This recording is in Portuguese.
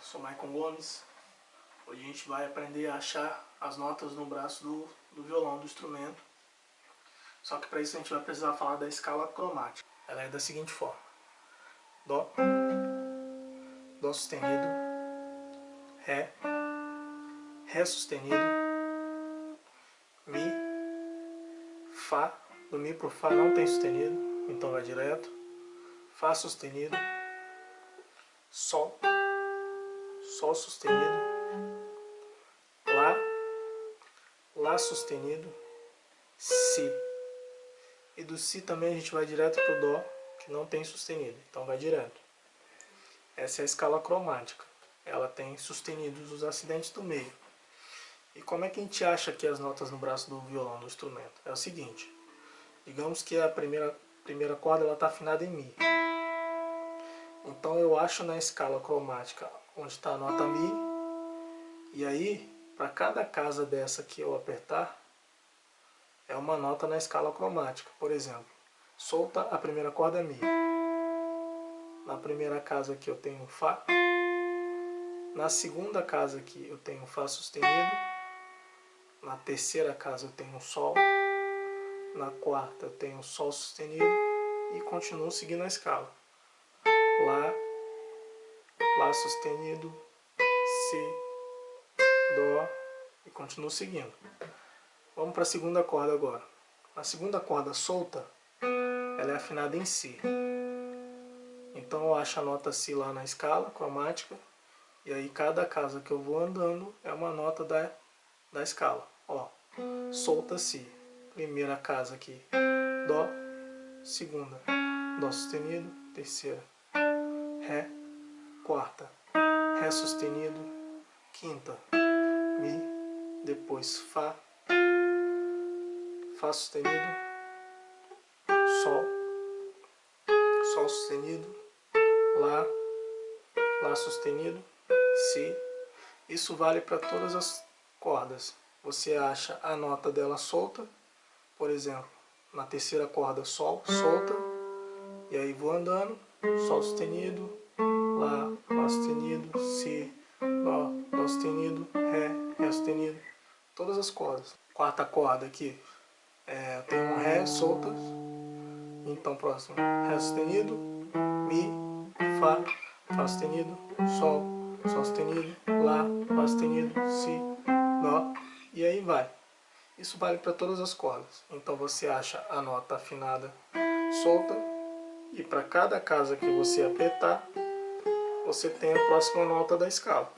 sou Maicon Gomes. Hoje a gente vai aprender a achar as notas no braço do, do violão, do instrumento. Só que para isso a gente vai precisar falar da escala cromática. Ela é da seguinte forma. Dó, Dó sustenido, Ré, Ré sustenido, Mi, Fá. Do Mi pro Fá não tem sustenido, então vai direto. Fá sustenido, Sol, Sol sustenido, Lá, Lá sustenido, Si. E do Si também a gente vai direto pro Dó, que não tem sustenido, então vai direto. Essa é a escala cromática. Ela tem sustenidos os acidentes do meio. E como é que a gente acha aqui as notas no braço do violão, do instrumento? É o seguinte, digamos que a primeira, primeira corda está afinada em Mi. Então eu acho na escala cromática onde está a nota Mi, e aí, para cada casa dessa que eu apertar, é uma nota na escala cromática. Por exemplo, solta a primeira corda é Mi. Na primeira casa aqui eu tenho Fá. Na segunda casa aqui eu tenho Fá sustenido. Na terceira casa eu tenho Sol. Na quarta eu tenho Sol sustenido. E continuo seguindo a escala. Lá, Lá sustenido, Si, Dó e continuo seguindo. Vamos para a segunda corda agora. A segunda corda solta, ela é afinada em Si. Então eu acho a nota Si lá na escala cromática. E aí cada casa que eu vou andando é uma nota da, da escala. Ó, solta Si. Primeira casa aqui, Dó. Segunda, Dó sustenido. Terceira, Ré. Quarta, Ré sustenido. Quinta, Mi. Depois Fá. Fá sustenido. Sol. Sol sustenido. Lá. Lá sustenido. Si. Isso vale para todas as cordas. Você acha a nota dela solta. Por exemplo, na terceira corda Sol, solta. E aí vou andando. Sol sustenido, Lá, Lá sustenido, Si, Dó, Dó sustenido, Ré, Ré sustenido. Todas as cordas. Quarta corda aqui, é, eu tenho um Ré soltas. Então próximo, Ré sustenido, Mi, Fá, Fá sustenido, Sol, Sol sustenido, Lá, Lá sustenido, Si, Dó. E aí vai. Isso vale para todas as cordas. Então você acha a nota afinada solta e para cada casa que você apertar, você tem a próxima nota da escala.